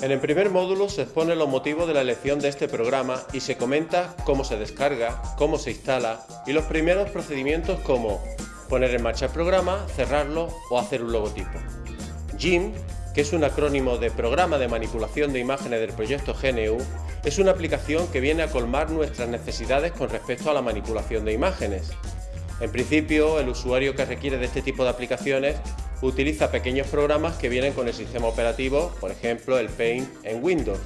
En el primer módulo se expone los motivos de la elección de este programa y se comenta cómo se descarga, cómo se instala y los primeros procedimientos como poner en marcha el programa, cerrarlo o hacer un logotipo. GIMP, que es un acrónimo de Programa de Manipulación de Imágenes del proyecto GNU, es una aplicación que viene a colmar nuestras necesidades con respecto a la manipulación de imágenes. En principio, el usuario que requiere de este tipo de aplicaciones utiliza pequeños programas que vienen con el sistema operativo, por ejemplo el Paint en Windows.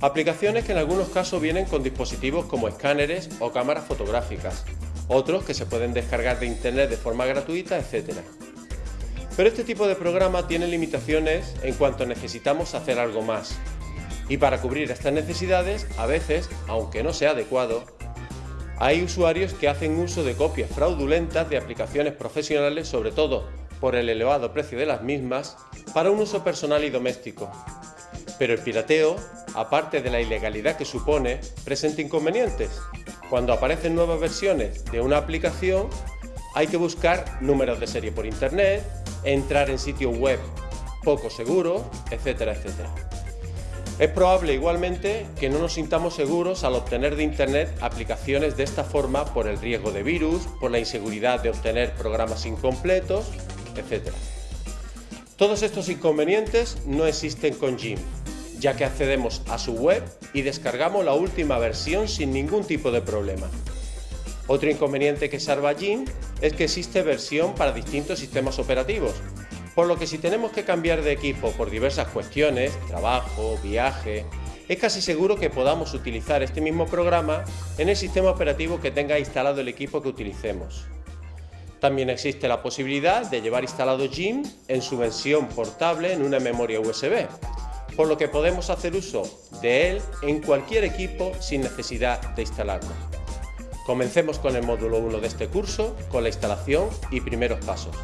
Aplicaciones que en algunos casos vienen con dispositivos como escáneres o cámaras fotográficas, otros que se pueden descargar de internet de forma gratuita, etc. Pero este tipo de programa tiene limitaciones en cuanto necesitamos hacer algo más. Y para cubrir estas necesidades, a veces, aunque no sea adecuado, hay usuarios que hacen uso de copias fraudulentas de aplicaciones profesionales, sobre todo por el elevado precio de las mismas, para un uso personal y doméstico. Pero el pirateo, aparte de la ilegalidad que supone, presenta inconvenientes. Cuando aparecen nuevas versiones de una aplicación, hay que buscar números de serie por internet, entrar en sitios web poco seguros, etcétera, etcétera. Es probable igualmente que no nos sintamos seguros al obtener de Internet aplicaciones de esta forma por el riesgo de virus, por la inseguridad de obtener programas incompletos etc. Todos estos inconvenientes no existen con Jim, ya que accedemos a su web y descargamos la última versión sin ningún tipo de problema. Otro inconveniente que salva Jim es que existe versión para distintos sistemas operativos, por lo que si tenemos que cambiar de equipo por diversas cuestiones, trabajo, viaje, es casi seguro que podamos utilizar este mismo programa en el sistema operativo que tenga instalado el equipo que utilicemos. También existe la posibilidad de llevar instalado GIMP en su versión portable en una memoria USB, por lo que podemos hacer uso de él en cualquier equipo sin necesidad de instalarlo. Comencemos con el módulo 1 de este curso, con la instalación y primeros pasos.